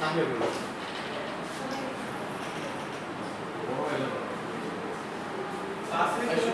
Cambia el reloj. Pase.